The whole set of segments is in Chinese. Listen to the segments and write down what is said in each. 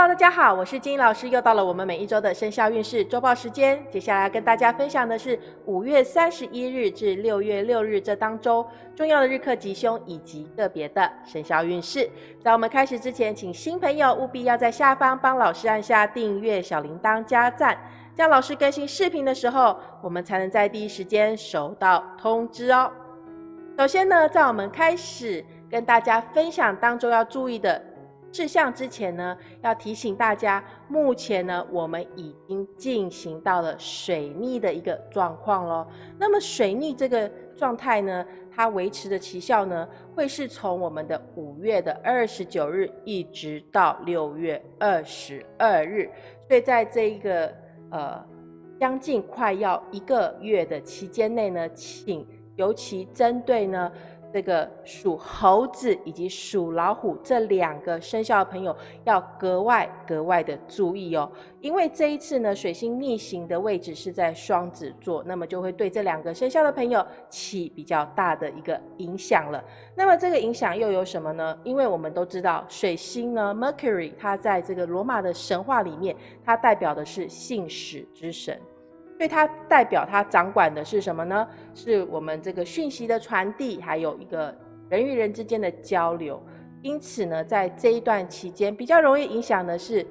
Hello，大家好，我是金老师，又到了我们每一周的生肖运势周报时间。接下来跟大家分享的是五月三十一日至六月六日这当周重要的日课吉凶以及个别的生肖运势。在我们开始之前，请新朋友务必要在下方帮老师按下订阅、小铃铛、加赞，这样老师更新视频的时候，我们才能在第一时间收到通知哦。首先呢，在我们开始跟大家分享当中要注意的。事项之前呢，要提醒大家，目前呢，我们已经进行到了水逆的一个状况喽。那么水逆这个状态呢，它维持的期效呢，会是从我们的五月的二十九日一直到六月二十二日。所以在这一个呃将近快要一个月的期间内呢，请尤其针对呢。这个属猴子以及属老虎这两个生肖的朋友要格外格外的注意哦，因为这一次呢，水星逆行的位置是在双子座，那么就会对这两个生肖的朋友起比较大的一个影响了。那么这个影响又有什么呢？因为我们都知道，水星呢，Mercury，它在这个罗马的神话里面，它代表的是信使之神。所以它代表它掌管的是什么呢？是我们这个讯息的传递，还有一个人与人之间的交流。因此呢，在这一段期间，比较容易影响的是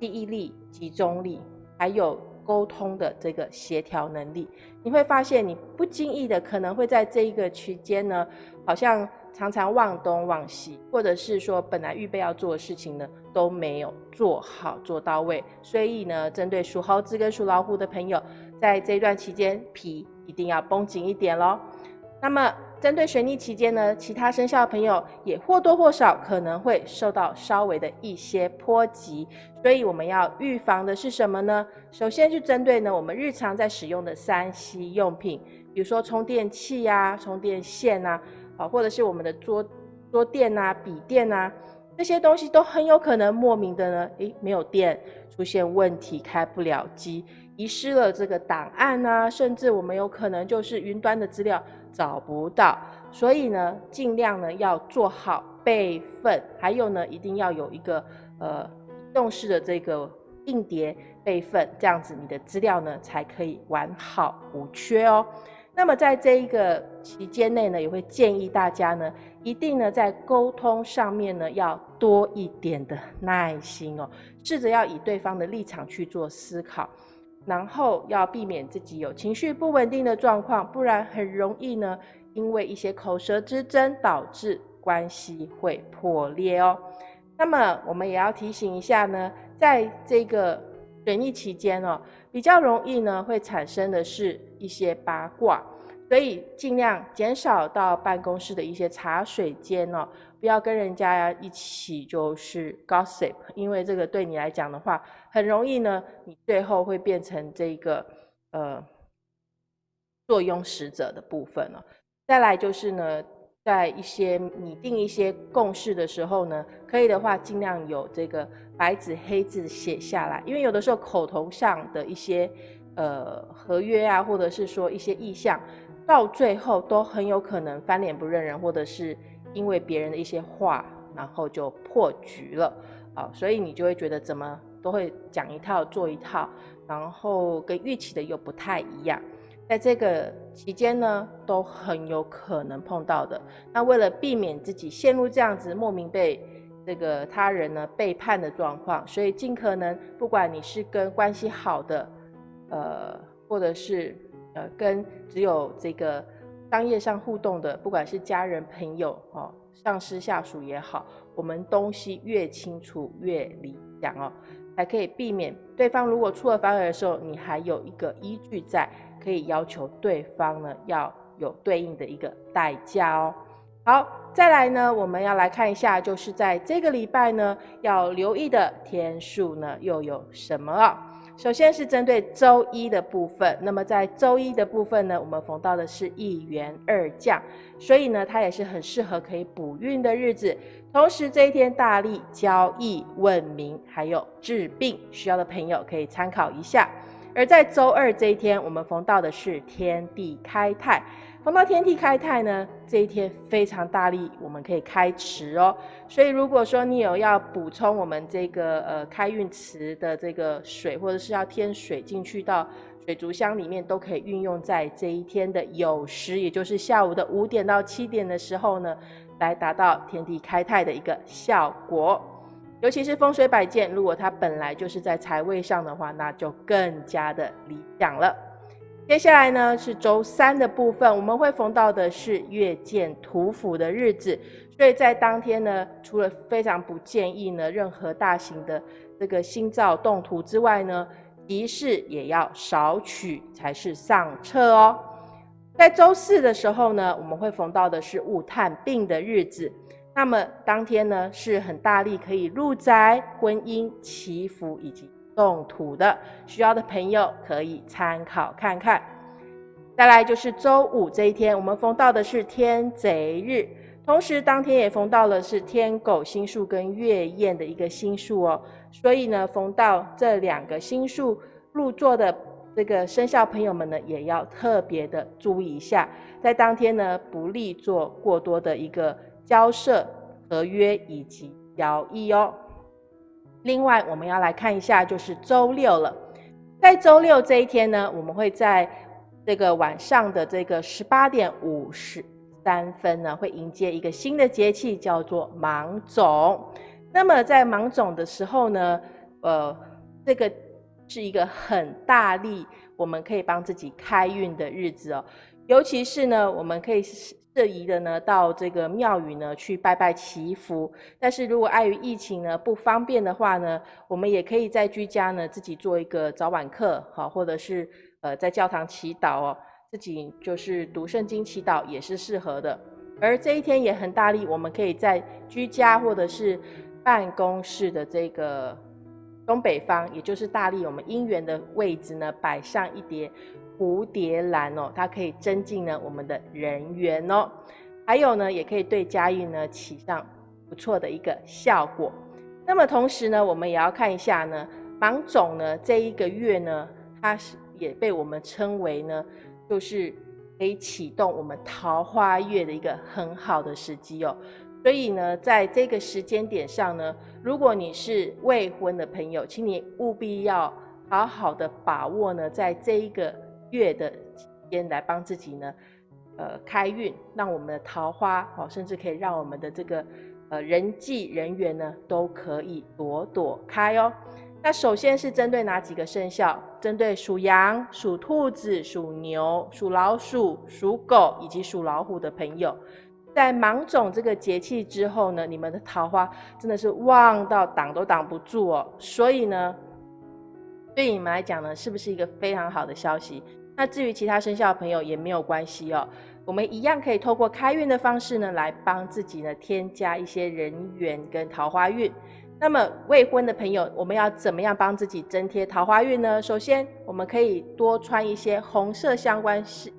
记忆力、集中力，还有沟通的这个协调能力。你会发现，你不经意的可能会在这一个区间呢，好像常常忘东忘西，或者是说本来预备要做的事情呢都没有做好做到位。所以呢，针对属猴子跟属老虎的朋友。在这段期间，皮一定要绷紧一点喽。那么，针对水逆期间呢，其他生肖的朋友也或多或少可能会受到稍微的一些波及，所以我们要预防的是什么呢？首先是针对呢我们日常在使用的三 C 用品，比如说充电器呀、充电线呐，啊，或者是我们的桌桌垫呐、笔垫呐，这些东西都很有可能莫名的呢，诶，没有电，出现问题，开不了机。遗失了这个档案啊，甚至我们有可能就是云端的资料找不到，所以呢，尽量呢要做好备份，还有呢，一定要有一个呃移动式的这个硬碟备份，这样子你的资料呢才可以完好无缺哦。那么在这一个期间内呢，也会建议大家呢，一定呢在沟通上面呢要多一点的耐心哦，试着要以对方的立场去做思考。然后要避免自己有情绪不稳定的状况，不然很容易呢，因为一些口舌之争导致关系会破裂哦。那么我们也要提醒一下呢，在这个水逆期间哦，比较容易呢会产生的是一些八卦，所以尽量减少到办公室的一些茶水间哦。不要跟人家一起就是 gossip，因为这个对你来讲的话，很容易呢，你最后会变成这个呃坐拥使者的部分了。再来就是呢，在一些拟定一些共识的时候呢，可以的话尽量有这个白纸黑字写下来，因为有的时候口头上的一些呃合约啊，或者是说一些意向，到最后都很有可能翻脸不认人，或者是。因为别人的一些话，然后就破局了啊，所以你就会觉得怎么都会讲一套做一套，然后跟预期的又不太一样。在这个期间呢，都很有可能碰到的。那为了避免自己陷入这样子莫名被这个他人呢背叛的状况，所以尽可能不管你是跟关系好的，呃，或者是呃跟只有这个。商业上互动的，不管是家人、朋友、哦，上司、下属也好，我们东西越清楚越理想哦，才可以避免对方如果出尔反尔的时候，你还有一个依据在，可以要求对方呢要有对应的一个代价哦。好，再来呢，我们要来看一下，就是在这个礼拜呢，要留意的天数呢又有什么？首先是针对周一的部分，那么在周一的部分呢，我们逢到的是一元二将，所以呢，它也是很适合可以补运的日子。同时这一天大力交易、问名还有治病，需要的朋友可以参考一下。而在周二这一天，我们逢到的是天地开泰，逢到天地开泰呢，这一天非常大力，我们可以开池哦。所以如果说你有要补充我们这个呃开运池的这个水，或者是要添水进去到水族箱里面，都可以运用在这一天的酉时，也就是下午的五点到七点的时候呢，来达到天地开泰的一个效果。尤其是风水摆件，如果它本来就是在财位上的话，那就更加的理想了。接下来呢是周三的部分，我们会逢到的是月见土府的日子，所以在当天呢，除了非常不建议呢任何大型的这个新造动土之外呢，仪式也要少取才是上策哦。在周四的时候呢，我们会逢到的是戊探病的日子。那么当天呢是很大力可以入宅、婚姻、祈福以及动土的，需要的朋友可以参考看看。再来就是周五这一天，我们逢到的是天贼日，同时当天也逢到了是天狗星数跟月燕的一个星数哦。所以呢，逢到这两个星数入座的这个生肖朋友们呢，也要特别的注意一下，在当天呢不利做过多的一个。交涉、合约以及交易哦。另外，我们要来看一下，就是周六了。在周六这一天呢，我们会在这个晚上的这个十八点五十三分呢，会迎接一个新的节气，叫做芒种。那么在芒种的时候呢，呃，这个是一个很大力，我们可以帮自己开运的日子哦。尤其是呢，我们可以。适宜的呢，到这个庙宇呢去拜拜祈福。但是如果碍于疫情呢不方便的话呢，我们也可以在居家呢自己做一个早晚课，好，或者是呃在教堂祈祷哦，自己就是读圣经祈祷也是适合的。而这一天也很大力，我们可以在居家或者是办公室的这个东北方，也就是大力我们姻缘的位置呢，摆上一叠。蝴蝶兰哦，它可以增进呢我们的人缘哦，还有呢，也可以对家运呢起上不错的一个效果。那么同时呢，我们也要看一下呢，芒种呢这一个月呢，它是也被我们称为呢，就是可以启动我们桃花月的一个很好的时机哦。所以呢，在这个时间点上呢，如果你是未婚的朋友，请你务必要好好的把握呢，在这一个。月的期间来帮自己呢，呃，开运，让我们的桃花哦，甚至可以让我们的这个呃人际人缘呢，都可以朵朵开哦。那首先是针对哪几个生肖？针对属羊、属兔子、属牛、属老鼠、属狗以及属老虎的朋友，在芒种这个节气之后呢，你们的桃花真的是旺到挡都挡不住哦。所以呢，对你们来讲呢，是不是一个非常好的消息？那至于其他生肖的朋友也没有关系哦，我们一样可以透过开运的方式呢，来帮自己呢添加一些人缘跟桃花运。那么未婚的朋友，我们要怎么样帮自己增添桃花运呢？首先，我们可以多穿一些红色相关系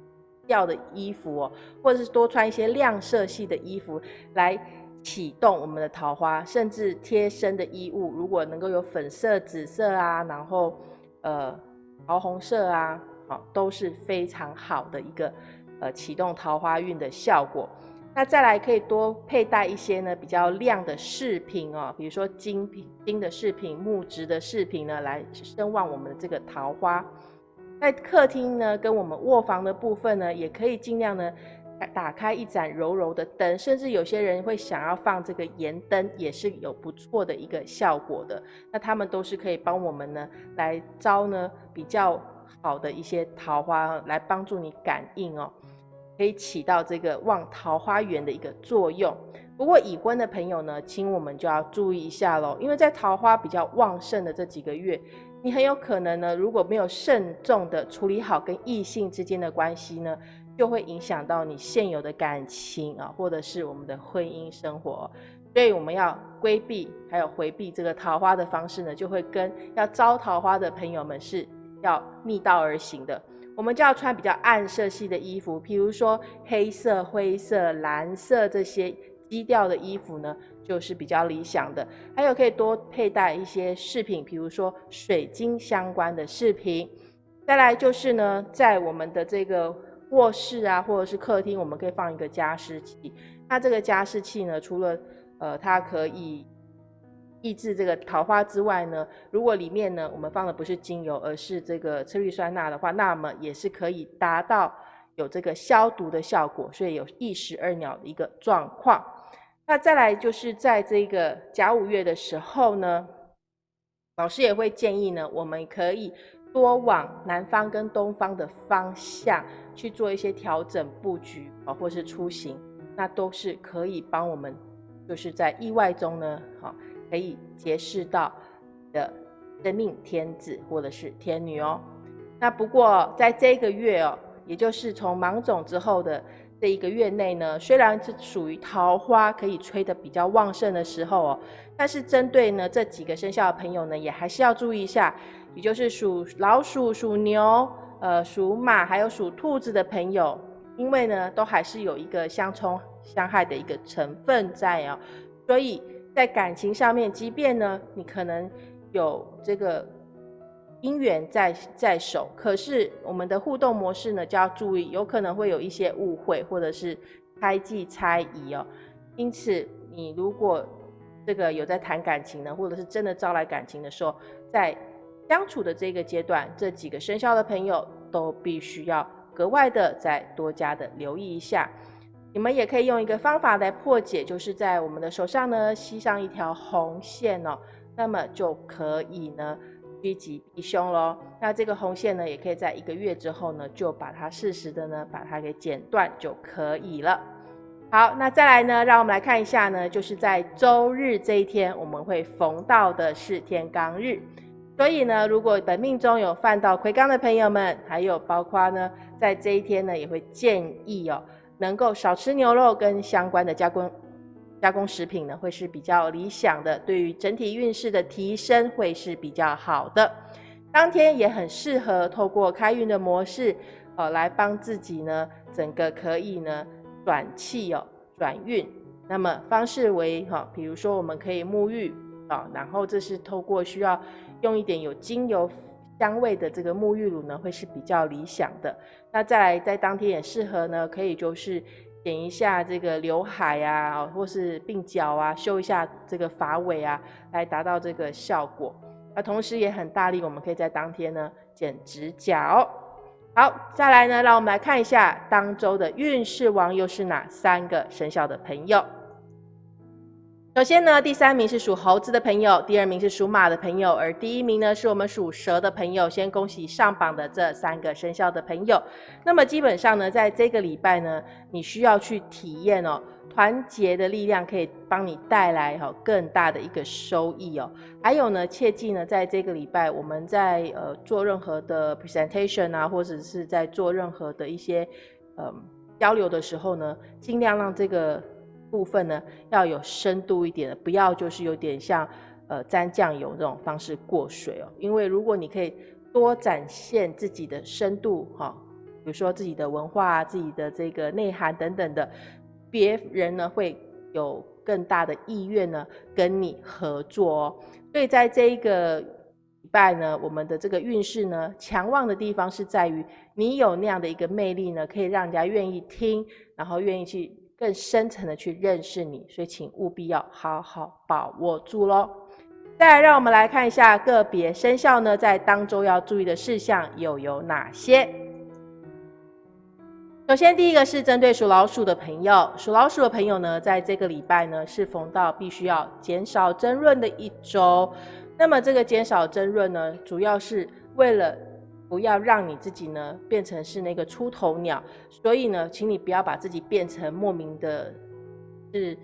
调的衣服哦，或者是多穿一些亮色系的衣服来启动我们的桃花，甚至贴身的衣物，如果能够有粉色、紫色啊，然后呃桃红色啊。好，都是非常好的一个呃启动桃花运的效果。那再来可以多佩戴一些呢比较亮的饰品哦，比如说金品、金的饰品、木质的饰品呢，来升旺我们的这个桃花。在客厅呢跟我们卧房的部分呢，也可以尽量呢打开一盏柔柔的灯，甚至有些人会想要放这个盐灯，也是有不错的一个效果的。那他们都是可以帮我们呢来招呢比较。好的一些桃花来帮助你感应哦，可以起到这个旺桃花源的一个作用。不过已婚的朋友呢，请我们就要注意一下喽，因为在桃花比较旺盛的这几个月，你很有可能呢，如果没有慎重的处理好跟异性之间的关系呢，就会影响到你现有的感情啊，或者是我们的婚姻生活。所以我们要规避还有回避这个桃花的方式呢，就会跟要招桃花的朋友们是。要逆道而行的，我们就要穿比较暗色系的衣服，譬如说黑色、灰色、蓝色这些基调的衣服呢，就是比较理想的。还有可以多佩戴一些饰品，比如说水晶相关的饰品。再来就是呢，在我们的这个卧室啊，或者是客厅，我们可以放一个加湿器。那这个加湿器呢，除了呃它可以抑制这个桃花之外呢，如果里面呢我们放的不是精油，而是这个次氯酸钠的话，那么也是可以达到有这个消毒的效果，所以有一石二鸟的一个状况。那再来就是在这个甲午月的时候呢，老师也会建议呢，我们可以多往南方跟东方的方向去做一些调整布局啊，或是出行，那都是可以帮我们，就是在意外中呢，好。可以结识到的生命天子或者是天女哦。那不过在这个月哦，也就是从芒种之后的这一个月内呢，虽然是属于桃花可以吹得比较旺盛的时候哦，但是针对呢这几个生肖的朋友呢，也还是要注意一下，也就是属老鼠、属牛、呃属马还有属兔子的朋友，因为呢都还是有一个相冲相害的一个成分在哦，所以。在感情上面，即便呢，你可能有这个姻缘在在手，可是我们的互动模式呢，就要注意，有可能会有一些误会或者是猜忌猜疑哦。因此，你如果这个有在谈感情呢，或者是真的招来感情的时候，在相处的这个阶段，这几个生肖的朋友都必须要格外的再多加的留意一下。你们也可以用一个方法来破解，就是在我们的手上呢吸上一条红线哦，那么就可以呢趋吉避凶喽。那这个红线呢，也可以在一个月之后呢，就把它适时的呢把它给剪断就可以了。好，那再来呢，让我们来看一下呢，就是在周日这一天，我们会逢到的是天罡日，所以呢，如果本命中有犯到魁罡的朋友们，还有包括呢，在这一天呢，也会建议哦。能够少吃牛肉跟相关的加工加工食品呢，会是比较理想的，对于整体运势的提升会是比较好的。当天也很适合透过开运的模式，哦，来帮自己呢，整个可以呢转气哦，转运。那么方式为哈，比如说我们可以沐浴啊，然后这是透过需要用一点有精油。香味的这个沐浴乳呢，会是比较理想的。那再来，在当天也适合呢，可以就是剪一下这个刘海啊，或是鬓角啊，修一下这个发尾啊，来达到这个效果。那同时也很大力，我们可以在当天呢剪指甲哦。好，再来呢，让我们来看一下当周的运势王又是哪三个生肖的朋友。首先呢，第三名是属猴子的朋友，第二名是属马的朋友，而第一名呢是我们属蛇的朋友。先恭喜上榜的这三个生肖的朋友。那么基本上呢，在这个礼拜呢，你需要去体验哦，团结的力量可以帮你带来哈更大的一个收益哦。还有呢，切记呢，在这个礼拜我们在呃做任何的 presentation 啊，或者是在做任何的一些嗯交流的时候呢，尽量让这个。部分呢要有深度一点的，不要就是有点像呃沾酱油这种方式过水哦。因为如果你可以多展现自己的深度哈，比如说自己的文化、自己的这个内涵等等的，别人呢会有更大的意愿呢跟你合作哦。所以在这一个礼拜呢，我们的这个运势呢强旺的地方是在于你有那样的一个魅力呢，可以让人家愿意听，然后愿意去。更深层的去认识你，所以请务必要好好把握住喽。再来，让我们来看一下个别生肖呢，在当周要注意的事项又有哪些？首先，第一个是针对属老鼠的朋友，属老鼠的朋友呢，在这个礼拜呢，是逢到必须要减少争论的一周。那么，这个减少争论呢，主要是为了。不要让你自己呢变成是那个出头鸟，所以呢，请你不要把自己变成莫名的，是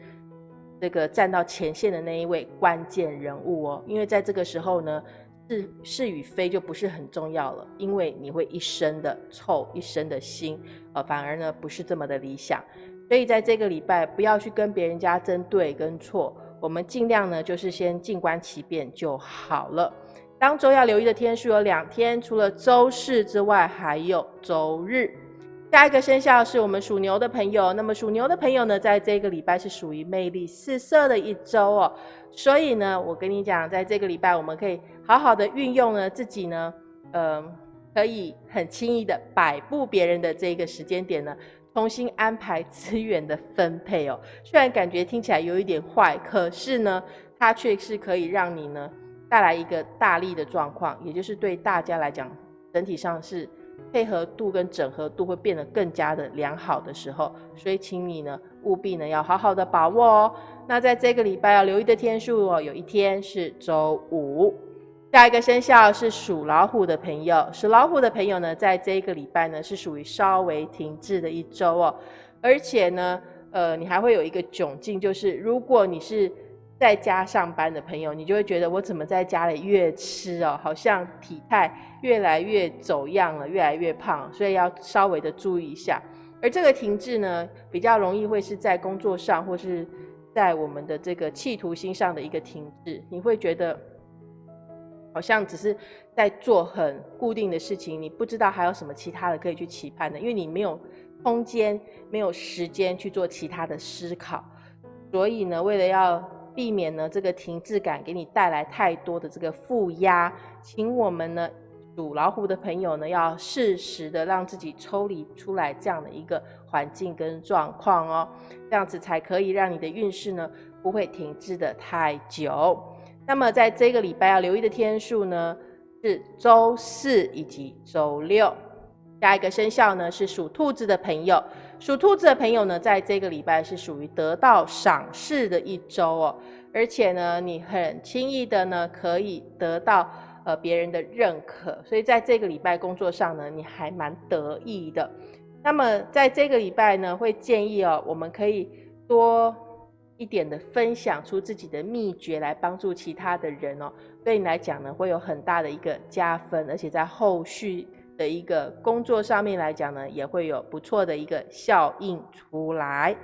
这个站到前线的那一位关键人物哦。因为在这个时候呢，是是与非就不是很重要了，因为你会一生的臭，一生的心，呃，反而呢不是这么的理想。所以在这个礼拜，不要去跟别人家争对跟错，我们尽量呢就是先静观其变就好了。当周要留意的天数有两天，除了周四之外，还有周日。下一个生肖是我们属牛的朋友，那么属牛的朋友呢，在这个礼拜是属于魅力四射的一周哦。所以呢，我跟你讲，在这个礼拜，我们可以好好的运用呢自己呢，呃，可以很轻易的摆布别人的这个时间点呢，重新安排 资源的分配哦。虽然感觉听起来有一点坏，可是呢，它却是可以让你呢带来一个大力的状况，也就是对大家来讲，整体上是配合度跟整合度会变得更加的良好的时候。所以，请你呢务必呢要好好的把握哦。那在这个礼拜要留意的天数哦，有一天是周五。下一个生肖是属老虎的朋友，属老虎的朋友呢，在这一个礼拜呢，是属于稍微停滞的一周哦。而且呢，呃，你还会有一个窘境，就是如果你是在家上班的朋友，你就会觉得我怎么在家里越吃哦，好像体态越来越走样了，越来越胖，所以要稍微的注意一下。而这个停滞呢，比较容易会是在工作上，或是在我们的这个企图心上的一个停滞，你会觉得。好像只是在做很固定的事情，你不知道还有什么其他的可以去期盼的，因为你没有空间、没有时间去做其他的思考。所以呢，为了要避免呢这个停滞感给你带来太多的这个负压，请我们呢属老虎的朋友呢要适时的让自己抽离出来这样的一个环境跟状况哦，这样子才可以让你的运势呢不会停滞的太久。那么在这个礼拜要留意的天数呢，是周四以及周六。下一个生肖呢是属兔子的朋友，属兔子的朋友呢，在这个礼拜是属于得到赏识的一周哦，而且呢，你很轻易的呢可以得到呃别人的认可，所以在这个礼拜工作上呢，你还蛮得意的。那么在这个礼拜呢，会建议哦，我们可以多。一点的分享出自己的秘诀来帮助其他的人哦，对你来讲呢会有很大的一个加分，而且在后续的一个工作上面来讲呢，也会有不错的一个效应出来。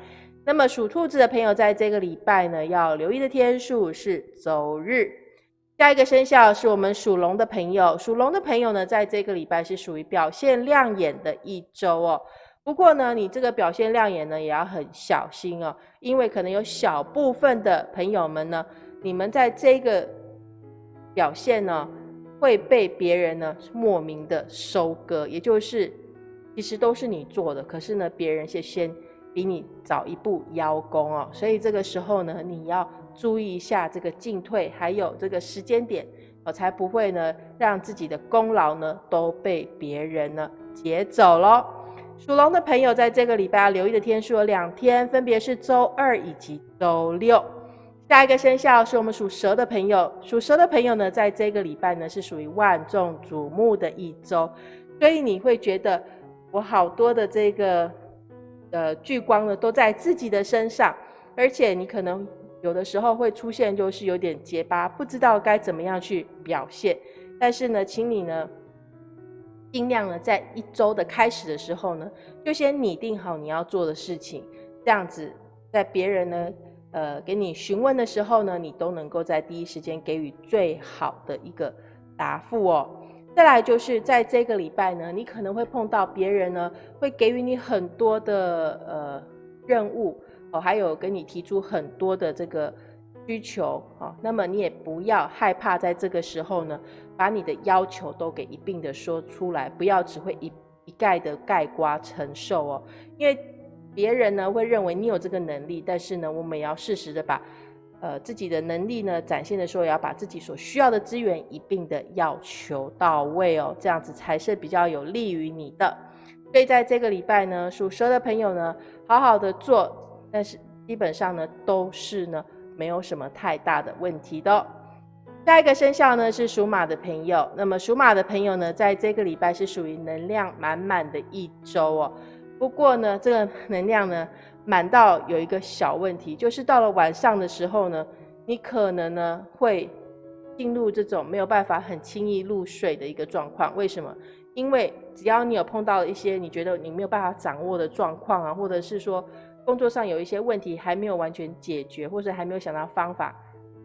那么属兔子的朋友在这个礼拜呢，要留意的天数是周日。下一个生肖是我们属龙的朋友，属龙的朋友呢，在这个礼拜是属于表现亮眼的一周哦。不过呢，你这个表现亮眼呢，也要很小心哦，因为可能有小部分的朋友们呢，你们在这个表现呢，会被别人呢莫名的收割，也就是其实都是你做的，可是呢，别人先先比你早一步邀功哦，所以这个时候呢，你要注意一下这个进退，还有这个时间点，我才不会呢让自己的功劳呢都被别人呢劫走喽。属龙的朋友，在这个礼拜留意的天数有两天，分别是周二以及周六。下一个生肖是我们属蛇的朋友，属蛇的朋友呢，在这个礼拜呢是属于万众瞩目的一周，所以你会觉得我好多的这个呃聚光呢都在自己的身上，而且你可能有的时候会出现就是有点结巴，不知道该怎么样去表现。但是呢，请你呢。尽量呢，在一周的开始的时候呢，就先拟定好你要做的事情，这样子，在别人呢，呃，给你询问的时候呢，你都能够在第一时间给予最好的一个答复哦。再来就是在这个礼拜呢，你可能会碰到别人呢，会给予你很多的呃任务哦，还有跟你提出很多的这个。需求啊，那么你也不要害怕，在这个时候呢，把你的要求都给一并的说出来，不要只会一一概的盖瓜承受哦。因为别人呢会认为你有这个能力，但是呢，我们也要适时的把呃自己的能力呢展现的时候，也要把自己所需要的资源一并的要求到位哦，这样子才是比较有利于你的。所以在这个礼拜呢，属蛇的朋友呢，好好的做，但是基本上呢都是呢。没有什么太大的问题的。下一个生肖呢是属马的朋友，那么属马的朋友呢，在这个礼拜是属于能量满满的一周哦。不过呢，这个能量呢满到有一个小问题，就是到了晚上的时候呢，你可能呢会进入这种没有办法很轻易入睡的一个状况。为什么？因为只要你有碰到一些你觉得你没有办法掌握的状况啊，或者是说。工作上有一些问题还没有完全解决，或者还没有想到方法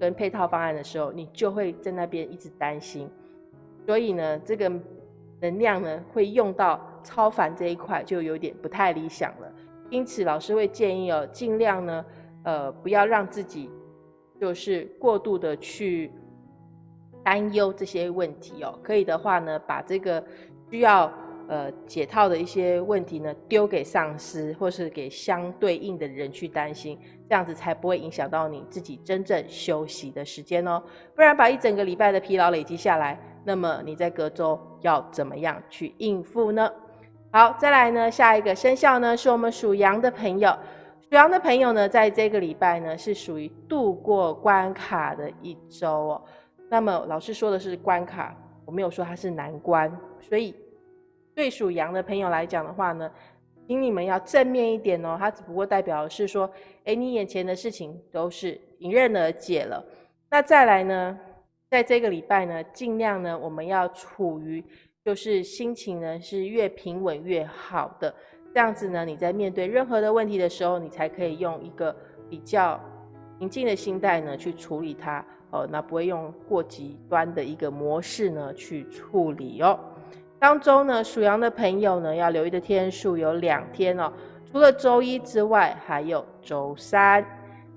跟配套方案的时候，你就会在那边一直担心。所以呢，这个能量呢会用到超凡这一块，就有点不太理想了。因此，老师会建议哦，尽量呢，呃，不要让自己就是过度的去担忧这些问题哦。可以的话呢，把这个需要呃解套的一些问题呢，丢给上司或是给相对应的人去担心，这样子才不会影响到你自己真正休息的时间哦。不然把一整个礼拜的疲劳累积下来，那么你在隔周要怎么样去应付呢？好，再来呢，下一个生肖呢，是我们属羊的朋友。属羊的朋友呢，在这个礼拜呢，是属于度过关卡的一周哦。那么老师说的是关卡，我没有说它是难关，所以对属羊的朋友来讲的话呢，请你们要正面一点哦。它只不过代表的是说，哎，你眼前的事情都是迎刃而解了。那再来呢，在这个礼拜呢，尽量呢，我们要处于就是心情呢是越平稳越好的。这样子呢，你在面对任何的问题的时候，你才可以用一个比较平静的心态呢去处理它哦，那不会用过极端的一个模式呢去处理哦。当中呢，属羊的朋友呢要留意的天数有两天哦，除了周一之外，还有周三。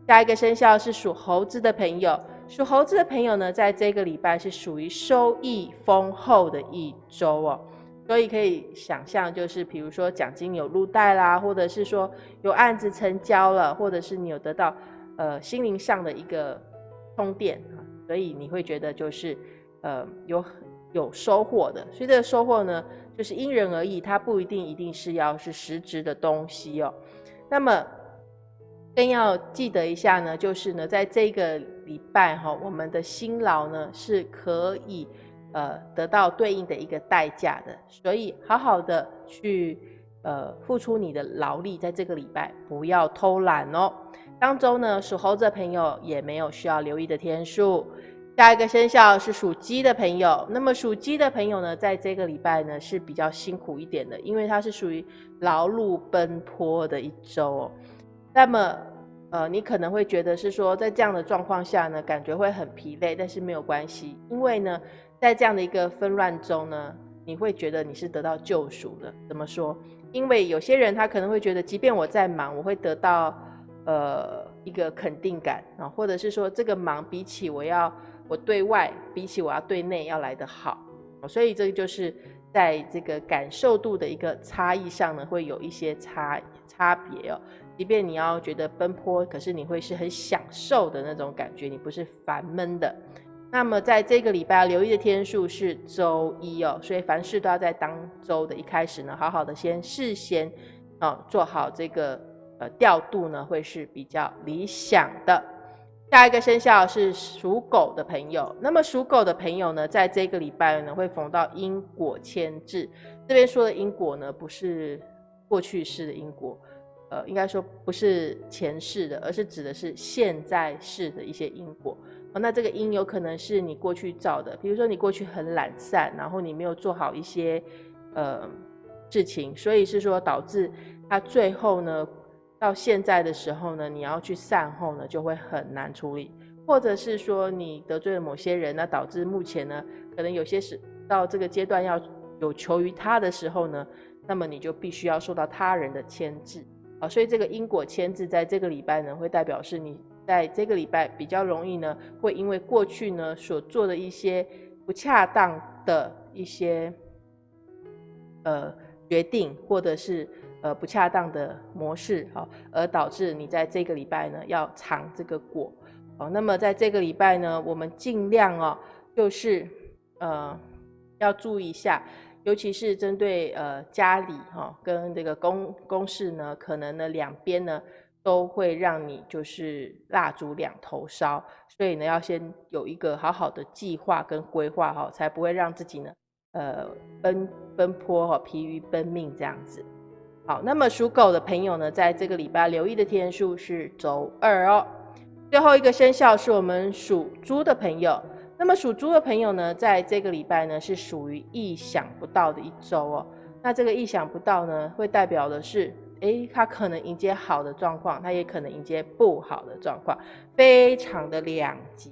下一个生肖是属猴子的朋友，属猴子的朋友呢，在这个礼拜是属于收益丰厚的一周哦。所以可以想象，就是比如说奖金有入袋啦，或者是说有案子成交了，或者是你有得到呃心灵上的一个充电，所以你会觉得就是呃有有收获的。所以这个收获呢，就是因人而异，它不一定一定是要是实质的东西哦。那么更要记得一下呢，就是呢，在这个礼拜哈，我们的辛劳呢是可以。呃，得到对应的一个代价的，所以好好的去呃付出你的劳力，在这个礼拜不要偷懒哦。当中呢，属猴子的朋友也没有需要留意的天数。下一个生肖是属鸡的朋友，那么属鸡的朋友呢，在这个礼拜呢是比较辛苦一点的，因为它是属于劳碌奔波的一周哦。那么呃，你可能会觉得是说，在这样的状况下呢，感觉会很疲累，但是没有关系，因为呢。在这样的一个纷乱中呢，你会觉得你是得到救赎的。怎么说？因为有些人他可能会觉得，即便我在忙，我会得到呃一个肯定感啊，或者是说这个忙比起我要我对外，比起我要对内要来得好。所以这个就是在这个感受度的一个差异上呢，会有一些差差别哦。即便你要觉得奔波，可是你会是很享受的那种感觉，你不是烦闷的。那么在这个礼拜留意的天数是周一哦，所以凡事都要在当周的一开始呢，好好的先事先哦做好这个呃调度呢，会是比较理想的。下一个生肖是属狗的朋友，那么属狗的朋友呢，在这个礼拜呢会逢到因果牵制。这边说的因果呢，不是过去式的因果，呃，应该说不是前世的，而是指的是现在世的一些因果。哦，那这个因有可能是你过去造的，比如说你过去很懒散，然后你没有做好一些呃事情，所以是说导致他最后呢，到现在的时候呢，你要去善后呢，就会很难处理，或者是说你得罪了某些人，那导致目前呢，可能有些是到这个阶段要有求于他的时候呢，那么你就必须要受到他人的牵制啊，所以这个因果牵制在这个礼拜呢，会代表是你。在这个礼拜比较容易呢，会因为过去呢所做的一些不恰当的一些呃决定，或者是呃不恰当的模式，好，而导致你在这个礼拜呢要尝这个果，好，那么在这个礼拜呢，我们尽量哦，就是呃要注意一下，尤其是针对呃家里哈跟这个公公事呢，可能呢两边呢。都会让你就是蜡烛两头烧，所以呢，要先有一个好好的计划跟规划哈，才不会让自己呢，呃，奔奔波哈，疲于奔命这样子。好，那么属狗的朋友呢，在这个礼拜留意的天数是周二哦。最后一个生肖是我们属猪的朋友，那么属猪的朋友呢，在这个礼拜呢，是属于意想不到的一周哦。那这个意想不到呢，会代表的是。诶，他可能迎接好的状况，他也可能迎接不好的状况，非常的两极，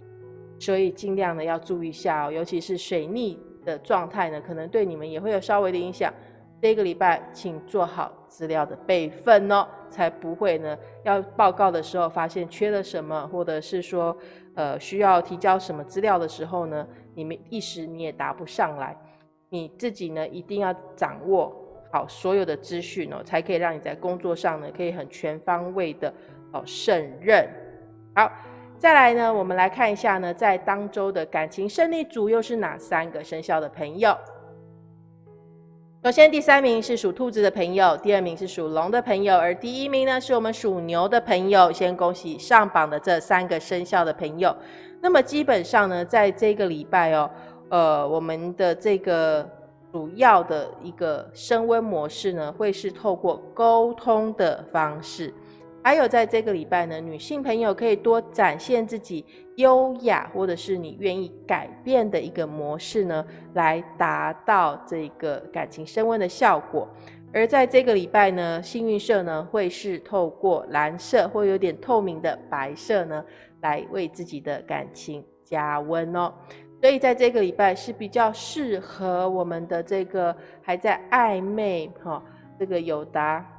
所以尽量的要注意一下哦，尤其是水逆的状态呢，可能对你们也会有稍微的影响。这个礼拜请做好资料的备份哦，才不会呢要报告的时候发现缺了什么，或者是说呃需要提交什么资料的时候呢，你们一时你也答不上来。你自己呢一定要掌握好所有的资讯哦，才可以让你在工作上呢可以很全方位的哦胜任。好，再来呢，我们来看一下呢，在当周的感情胜利组又是哪三个生肖的朋友？首先，第三名是属兔子的朋友，第二名是属龙的朋友，而第一名呢是我们属牛的朋友。先恭喜上榜的这三个生肖的朋友。那么基本上呢，在这个礼拜哦，呃，我们的这个主要的一个升温模式呢，会是透过沟通的方式。还有在这个礼拜呢，女性朋友可以多展现自己优雅，或者是你愿意改变的一个模式呢，来达到这个感情升温的效果。而在这个礼拜呢，幸运色呢会是透过蓝色或有点透明的白色呢，来为自己的感情加温哦。所以在这个礼拜是比较适合我们的这个还在暧昧哈，这个有达。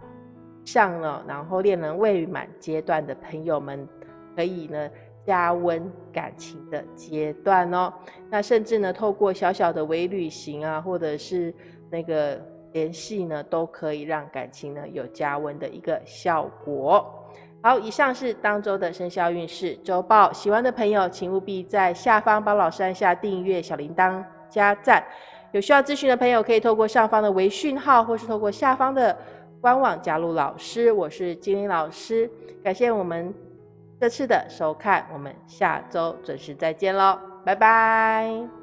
上了，然后恋人未满阶段的朋友们，可以呢加温感情的阶段哦。那甚至呢，透过小小的微旅行啊，或者是那个联系呢，都可以让感情呢有加温的一个效果。好，以上是当周的生肖运势周报。喜欢的朋友，请务必在下方帮老师按下订阅、小铃铛、加赞。有需要咨询的朋友，可以透过上方的微讯号，或是透过下方的。官网加入老师，我是金玲老师，感谢我们这次的收看，我们下周准时再见喽，拜拜。